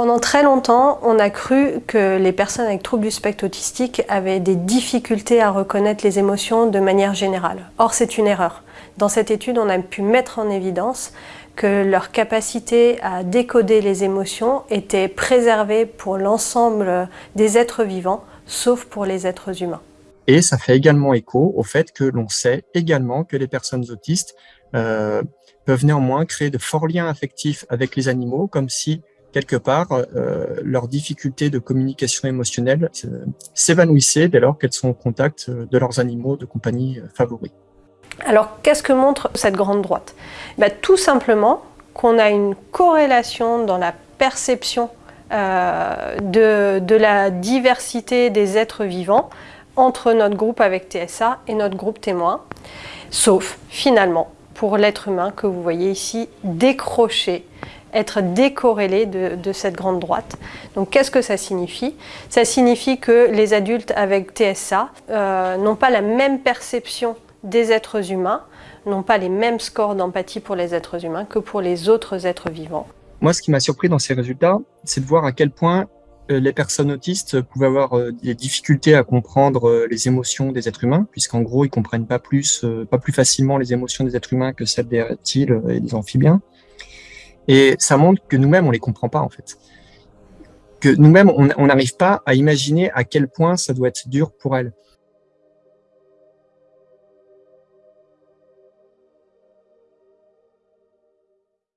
Pendant très longtemps, on a cru que les personnes avec troubles du spectre autistique avaient des difficultés à reconnaître les émotions de manière générale. Or, c'est une erreur. Dans cette étude, on a pu mettre en évidence que leur capacité à décoder les émotions était préservée pour l'ensemble des êtres vivants, sauf pour les êtres humains. Et ça fait également écho au fait que l'on sait également que les personnes autistes euh, peuvent néanmoins créer de forts liens affectifs avec les animaux, comme si quelque part, euh, leur difficulté de communication émotionnelle euh, s'évanouissait dès lors qu'elles sont au contact euh, de leurs animaux de compagnie euh, favoris. Alors, qu'est-ce que montre cette grande droite? Ben, Tout simplement qu'on a une corrélation dans la perception euh, de la diversité des êtres vivants entre notre groupe avec TSA et notre groupe témoin, sauf finalement pour l'être humain que vous voyez ici décroché être décorrélé de, cette grande droite. Donc qu'est-ce que ça signifie? Ça signifie que les adultes avec TSA euh, n'ont pas la même perception des êtres humains, n'ont pas les mêmes scores d'empathie pour les êtres humains que pour les autres êtres vivants. Moi, ce qui m'a surpris dans ces résultats, c'est de voir à quel point euh, les personnes autistes pouvaient avoir euh, des difficultés à comprendre les émotions des êtres humains, puisqu'en gros, ils comprennent pas plus, pas plus facilement les émotions des êtres humains que celles des reptiles et des amphibiens. Et ça montre que nous-mêmes, on les comprend pas, en fait. Que nous-mêmes, on n'arrive pas à imaginer à quel point ça doit être dur pour elles.